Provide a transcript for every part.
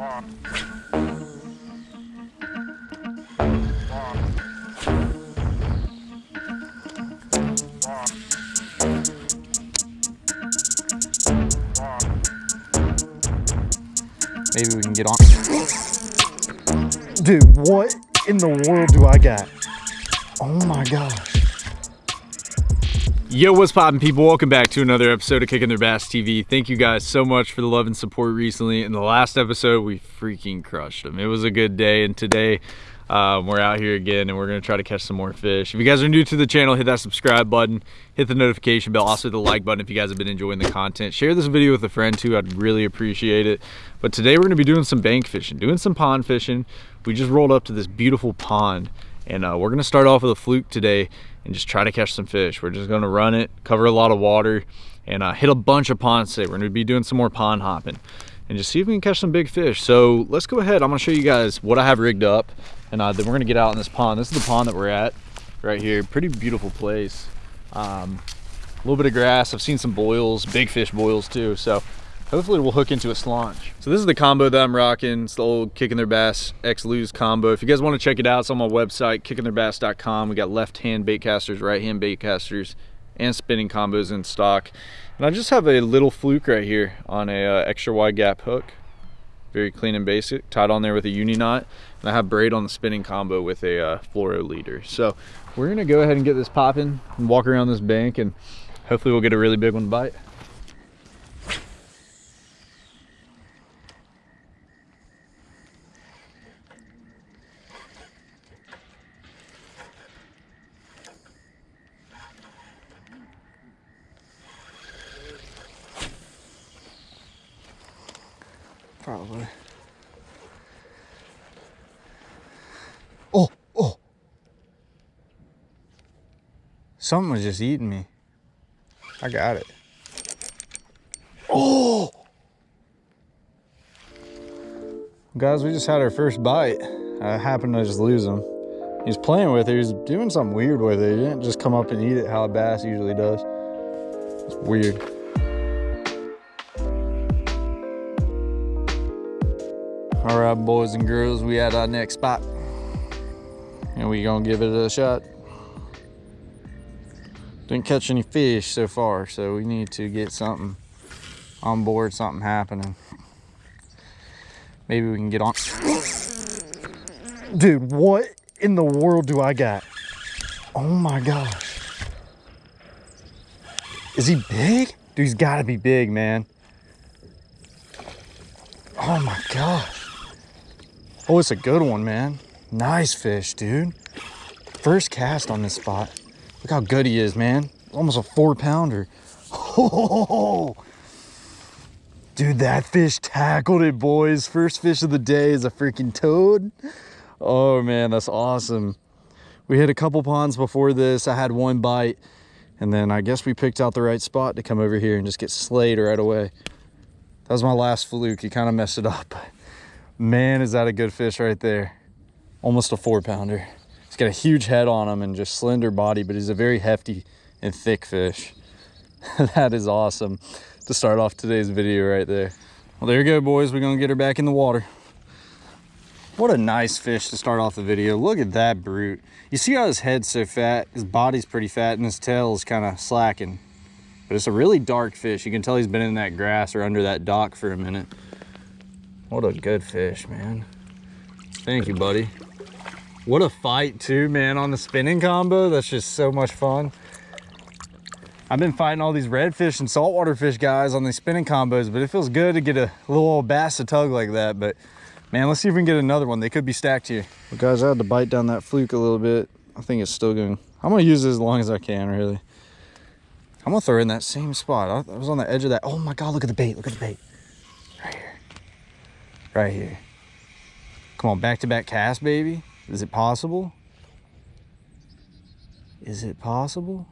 Maybe we can get on. Dude, what in the world do I got? Oh my gosh. Yo, what's poppin' people? Welcome back to another episode of Kicking Their Bass TV. Thank you guys so much for the love and support recently. In the last episode, we freaking crushed them. It was a good day, and today um, we're out here again and we're gonna try to catch some more fish. If you guys are new to the channel, hit that subscribe button, hit the notification bell, also the like button if you guys have been enjoying the content. Share this video with a friend too, I'd really appreciate it. But today we're gonna be doing some bank fishing, doing some pond fishing. We just rolled up to this beautiful pond and uh, we're gonna start off with a fluke today and just try to catch some fish. We're just gonna run it, cover a lot of water, and uh, hit a bunch of ponds today. We're gonna be doing some more pond hopping and just see if we can catch some big fish. So let's go ahead. I'm gonna show you guys what I have rigged up and uh, then we're gonna get out in this pond. This is the pond that we're at right here. Pretty beautiful place. Um, a little bit of grass. I've seen some boils, big fish boils too. So hopefully we'll hook into a slaunch. So this is the combo that I'm rocking. It's the old Kicking Their Bass X Lew's combo. If you guys want to check it out, it's on my website, kickingtheirbass.com. We got left-hand bait casters, right-hand bait casters, and spinning combos in stock. And I just have a little fluke right here on a uh, extra wide gap hook. Very clean and basic, tied on there with a uni knot. And I have braid on the spinning combo with a uh, fluoro leader. So we're gonna go ahead and get this popping and walk around this bank and hopefully we'll get a really big one bite. Probably. Oh, oh. Something was just eating me. I got it. Oh! Guys, we just had our first bite. I happened to just lose him. He's playing with it. He's doing something weird with it. He didn't just come up and eat it how a bass usually does. It's weird. All right, boys and girls, we at our next spot. And we gonna give it a shot. Didn't catch any fish so far, so we need to get something on board, something happening. Maybe we can get on. Dude, what in the world do I got? Oh my gosh. Is he big? Dude, he's gotta be big, man. Oh my gosh. Oh, it's a good one, man. Nice fish, dude. First cast on this spot. Look how good he is, man. Almost a four pounder. Oh, dude, that fish tackled it, boys. First fish of the day is a freaking toad. Oh man, that's awesome. We hit a couple ponds before this. I had one bite and then I guess we picked out the right spot to come over here and just get slayed right away. That was my last fluke. He kind of messed it up. Man, is that a good fish right there. Almost a four pounder. He's got a huge head on him and just slender body, but he's a very hefty and thick fish. that is awesome to start off today's video right there. Well, there you go, boys. We're gonna get her back in the water. What a nice fish to start off the video. Look at that brute. You see how his head's so fat? His body's pretty fat and his tail is kind of slacking. But it's a really dark fish. You can tell he's been in that grass or under that dock for a minute. What a good fish, man. Thank you, buddy. What a fight too, man, on the spinning combo. That's just so much fun. I've been fighting all these redfish and saltwater fish guys on these spinning combos, but it feels good to get a little old bass to tug like that. But man, let's see if we can get another one. They could be stacked here. Well, guys, I had to bite down that fluke a little bit. I think it's still going. I'm gonna use it as long as I can, really. I'm gonna throw in that same spot. I was on the edge of that. Oh my God, look at the bait, look at the bait right here. Come on, back-to-back -back cast, baby. Is it possible? Is it possible?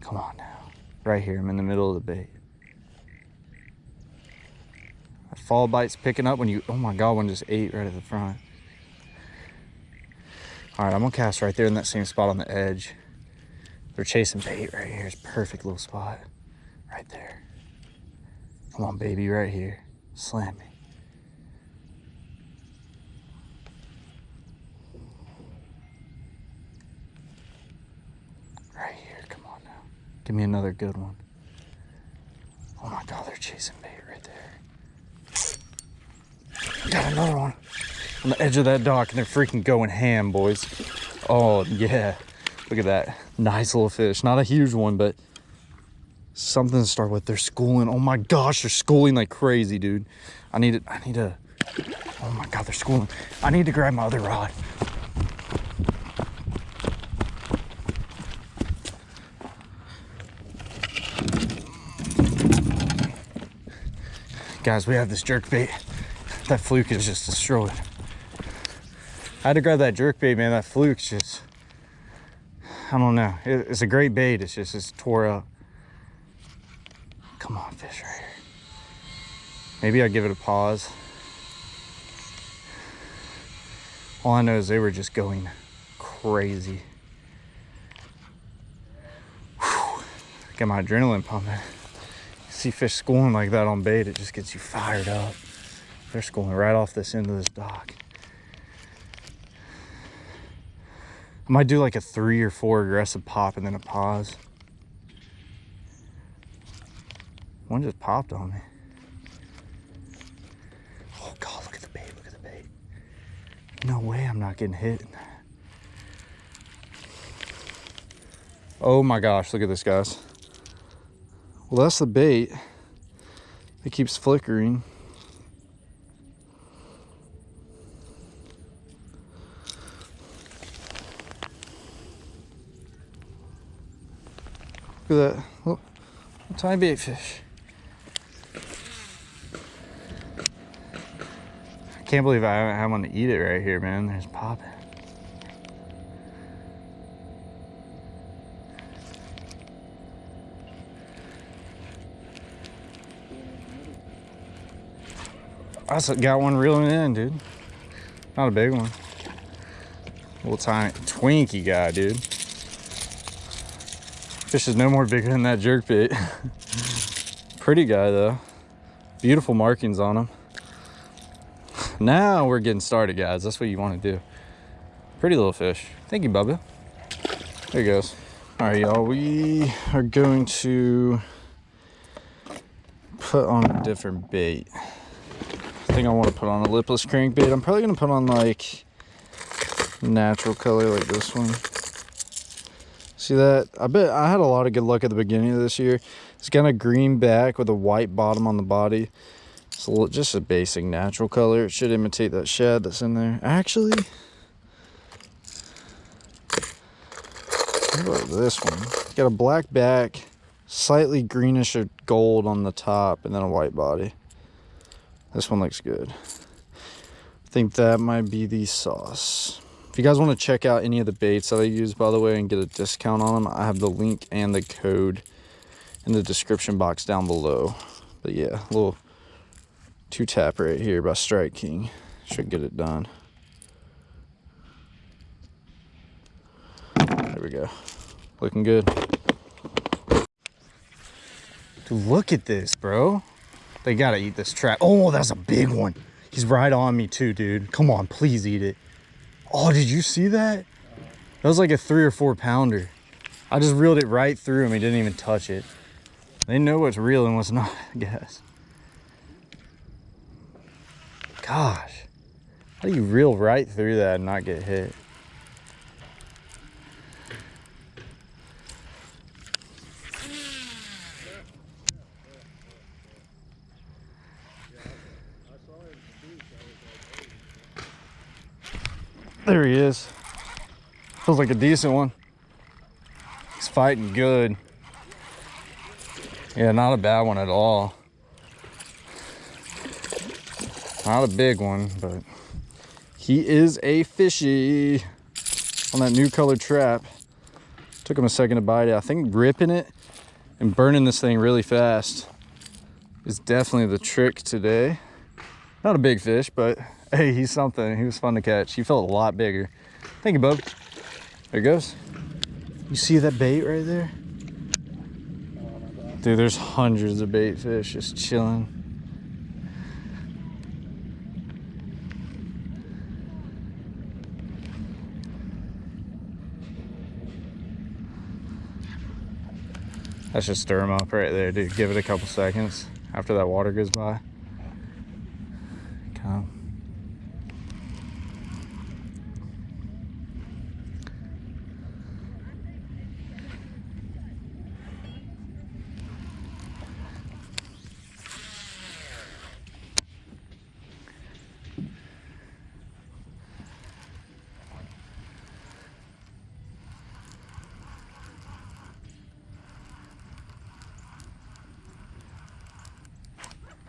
Come on now. Right here, I'm in the middle of the bait. That fall bite's picking up when you, oh my God, one just ate right at the front. All right, I'm gonna cast right there in that same spot on the edge. They're chasing bait right here. It's perfect little spot. Right there. Come on, baby, right here. Me. Right here, come on now. Give me another good one. Oh my god, they're chasing bait right there. Got another one. On the edge of that dock, and they're freaking going ham, boys. Oh, yeah. Look at that. Nice little fish. Not a huge one, but something to start with. They're schooling. Oh my gosh, they're schooling like crazy, dude. I need to, I need to, oh my God, they're schooling. I need to grab my other rod. Guys, we have this jerk bait. That fluke is just destroyed. I had to grab that jerk bait, man. That fluke's just, I don't know. It, it's a great bait. It's just, it's tore up. Come on, fish right here. Maybe I'll give it a pause. All I know is they were just going crazy. Whew. Got my adrenaline pumping. See fish schooling like that on bait, it just gets you fired up. They're schooling right off this end of this dock. I might do like a three or four aggressive pop and then a pause. One just popped on me. Oh God, look at the bait, look at the bait. No way I'm not getting hit. Oh my gosh, look at this, guys. Well, that's the bait. It keeps flickering. Look at that. Look, tiny bait fish. Can't believe I haven't had one to eat it right here, man. There's popping. I got one reeling in, dude. Not a big one. Little tiny Twinkie guy, dude. Fish is no more bigger than that jerk bait. Pretty guy though. Beautiful markings on him. Now we're getting started, guys. That's what you want to do. Pretty little fish. Thank you, Bubba. There he goes. All right, y'all. We are going to put on a different bait. I think I want to put on a lipless crankbait. I'm probably going to put on like natural color like this one. See that? I bet I had a lot of good luck at the beginning of this year. It's got a green back with a white bottom on the body. Little, just a basic natural color. It should imitate that shad that's in there. Actually, what about this one? It's got a black back, slightly greenish or gold on the top, and then a white body. This one looks good. I think that might be the sauce. If you guys want to check out any of the baits that I use, by the way, and get a discount on them, I have the link and the code in the description box down below. But yeah, little two tap right here by Strike King. Should get it done. There we go. Looking good. Dude, look at this, bro. They gotta eat this trap. Oh, that's a big one. He's right on me too, dude. Come on, please eat it. Oh, did you see that? That was like a three or four pounder. I just reeled it right through him. He didn't even touch it. They know what's real and what's not, I guess. Gosh. How do you reel right through that and not get hit? There he is. Feels like a decent one. He's fighting good. Yeah, not a bad one at all. Not a big one, but he is a fishy on that new color trap. Took him a second to bite it. I think ripping it and burning this thing really fast is definitely the trick today. Not a big fish, but hey, he's something. He was fun to catch. He felt a lot bigger. Thank you, bub. There he goes. You see that bait right there? Dude, there's hundreds of bait fish just chilling. Let's just stir them up right there, dude. Give it a couple seconds after that water goes by. Come.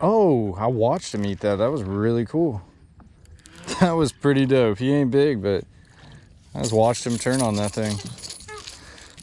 Oh, I watched him eat that. That was really cool. That was pretty dope. He ain't big, but I just watched him turn on that thing.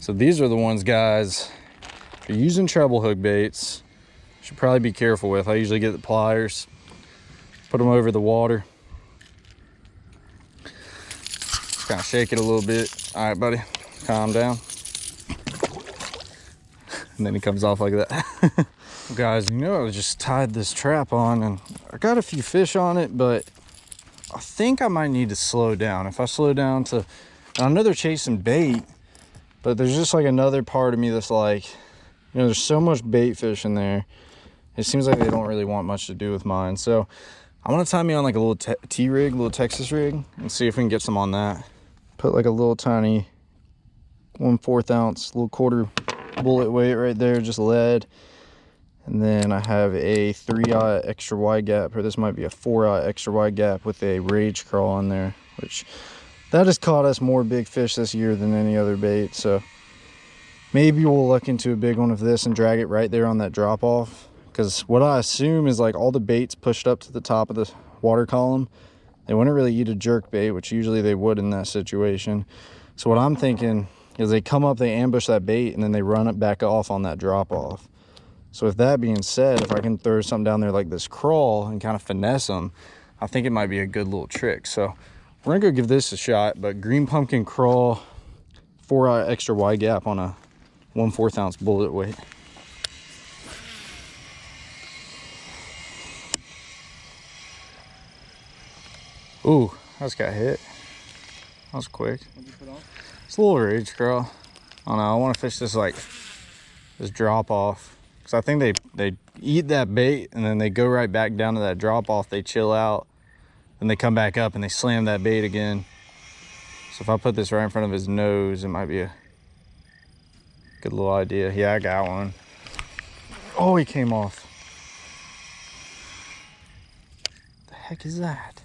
So these are the ones, guys, if you're using treble hook baits, should probably be careful with. I usually get the pliers, put them over the water. Kind of shake it a little bit. All right, buddy, calm down. And then he comes off like that. guys you know i just tied this trap on and i got a few fish on it but i think i might need to slow down. If i slow down to i know they're chasing bait but there's just like another part of me that's like you know there's so much bait fish in there. It seems like they don't really want much to do with mine. So i want to tie me on like a little t rig little texas rig and see if we can get some on that. Put like a little tiny one fourth ounce little quarter bullet weight right there just lead and then I have a 3-aught extra wide gap, or this might be a 4-aught extra wide gap with a rage crawl on there, which that has caught us more big fish this year than any other bait. So maybe we'll look into a big one of this and drag it right there on that drop off. Because what I assume is like all the baits pushed up to the top of the water column, they wouldn't really eat a jerk bait, which usually they would in that situation. So what I'm thinking is they come up, they ambush that bait, and then they run it back off on that drop off. So with that being said, if I can throw something down there like this crawl and kind of finesse them, I think it might be a good little trick. So we're gonna go give this a shot, but green pumpkin crawl, four uh, extra wide gap on a one fourth ounce bullet weight. Ooh, I just got hit. That was quick. It's a little rage crawl. I don't know, I wanna fish this like, this drop off so I think they, they eat that bait and then they go right back down to that drop off. They chill out and they come back up and they slam that bait again. So if I put this right in front of his nose, it might be a good little idea. Yeah, I got one. Oh, he came off. The heck is that?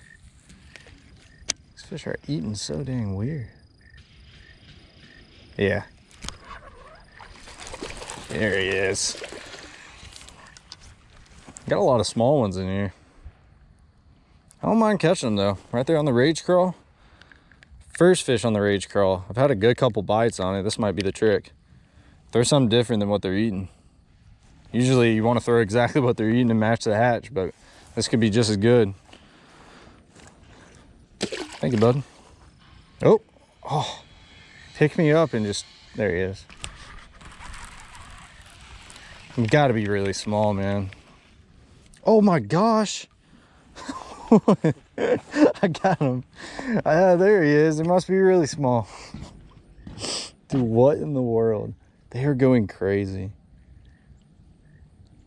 These fish are eating so dang weird. Yeah. There he is. Got a lot of small ones in here. I don't mind catching them though. Right there on the rage crawl. First fish on the rage crawl. I've had a good couple bites on it. This might be the trick. Throw something different than what they're eating. Usually you want to throw exactly what they're eating and match the hatch, but this could be just as good. Thank you, bud. Oh, oh, pick me up and just, there he is. You gotta be really small, man. Oh my gosh. I got him. Uh, there he is. It must be really small. Dude, what in the world? They are going crazy.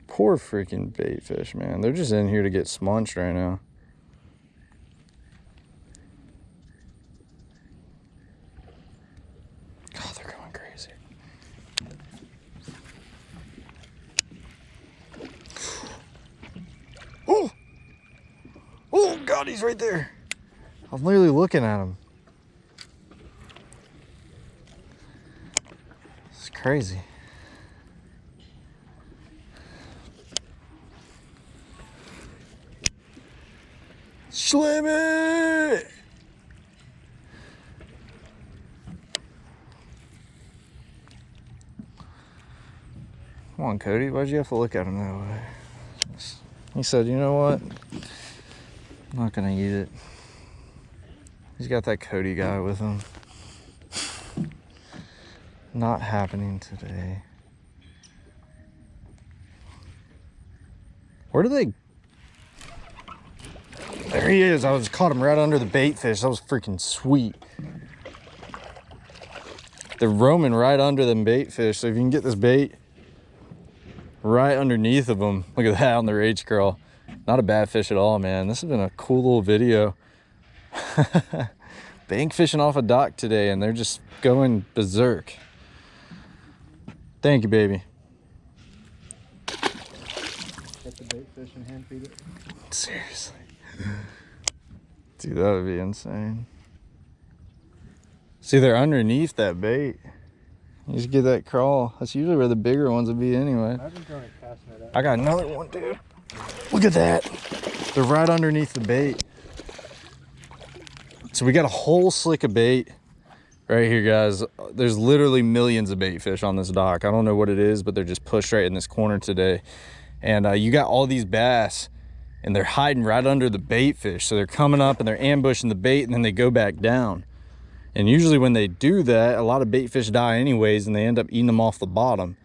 Poor freaking bait fish, man. They're just in here to get smunched right now. God, he's right there. I'm literally looking at him. It's crazy. Slam it! Come on, Cody. Why'd you have to look at him that way? He said, you know what? I'm not gonna eat it. He's got that Cody guy with him. Not happening today. Where do they? There he is. I was caught him right under the bait fish. That was freaking sweet. They're roaming right under them bait fish. So if you can get this bait right underneath of them. Look at that on the rage crawl. Not a bad fish at all, man. This has been a cool little video. Bank fishing off a dock today and they're just going berserk. Thank you, baby. Get the bait fish and hand feed it. Seriously. Dude, that would be insane. See, they're underneath that bait. You just get that crawl. That's usually where the bigger ones would be anyway. I've been throwing a cast net out. I got another one, dude. Look at that. They're right underneath the bait. So we got a whole slick of bait right here, guys. There's literally millions of bait fish on this dock. I don't know what it is, but they're just pushed right in this corner today. And uh, you got all these bass and they're hiding right under the bait fish. So they're coming up and they're ambushing the bait and then they go back down. And usually when they do that, a lot of bait fish die anyways and they end up eating them off the bottom.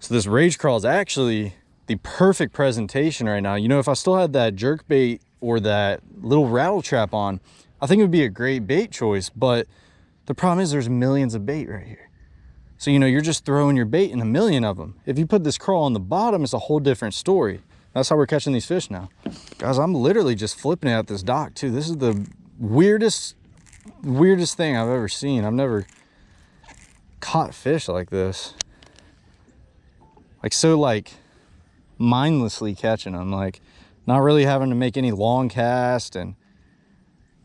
So this rage crawl is actually the perfect presentation right now. You know, if I still had that jerk bait or that little rattle trap on, I think it would be a great bait choice. But the problem is there's millions of bait right here. So, you know, you're just throwing your bait in a million of them. If you put this crawl on the bottom, it's a whole different story. That's how we're catching these fish now. Guys, I'm literally just flipping it at this dock too. This is the weirdest, weirdest thing I've ever seen. I've never caught fish like this. Like so like mindlessly catching them, like not really having to make any long cast and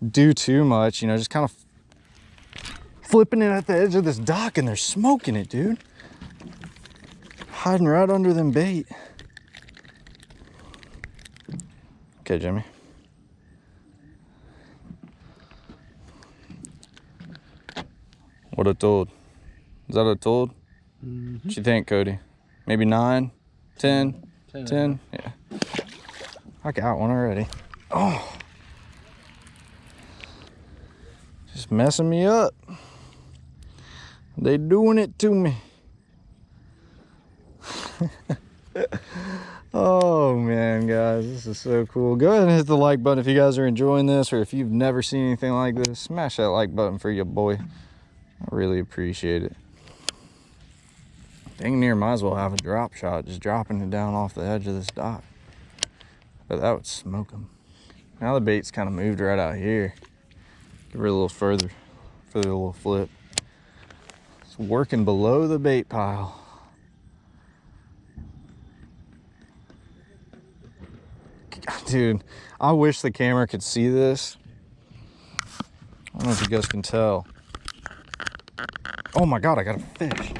do too much, you know, just kind of flipping it at the edge of this dock and they're smoking it, dude. Hiding right under them bait. Okay, Jimmy. What a toad. Is that a toad? Mm-hmm. What you think, Cody? Maybe nine, ten, Ten. ten? Yeah. I got one already. Oh. Messing me up. They doing it to me. oh man, guys, this is so cool. Go ahead and hit the like button if you guys are enjoying this or if you've never seen anything like this, smash that like button for your boy. I really appreciate it. Dang near might as well have a drop shot, just dropping it down off the edge of this dock. But that would smoke them. Now the bait's kind of moved right out here. Give her a little further, for a little flip. It's working below the bait pile. Dude, I wish the camera could see this. I don't know if you guys can tell. Oh my God, I got a fish.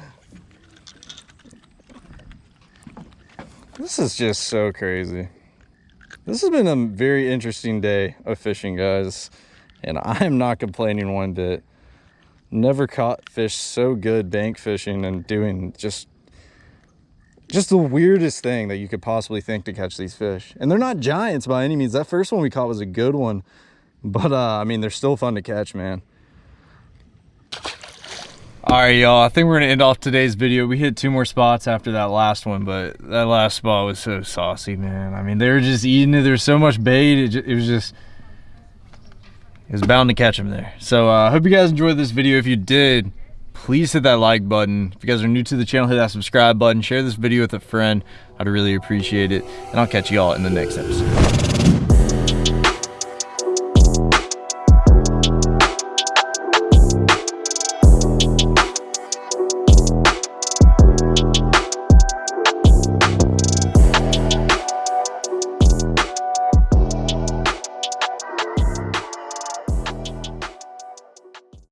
This is just so crazy. This has been a very interesting day of fishing, guys, and I am not complaining one bit. Never caught fish so good bank fishing and doing just just the weirdest thing that you could possibly think to catch these fish. And they're not giants by any means. That first one we caught was a good one, but uh, I mean they're still fun to catch, man. All right, y'all. I think we're gonna end off today's video. We hit two more spots after that last one, but that last spot was so saucy, man. I mean, they were just eating it. There's so much bait. It, ju- it was just, it was bound to catch them there. So I uh, hope you guys enjoyed this video. If you did, please hit that like button. If you guys are new to the channel, hit that subscribe button. Share this video with a friend. I'd really appreciate it. And I'll catch you all in the next episode.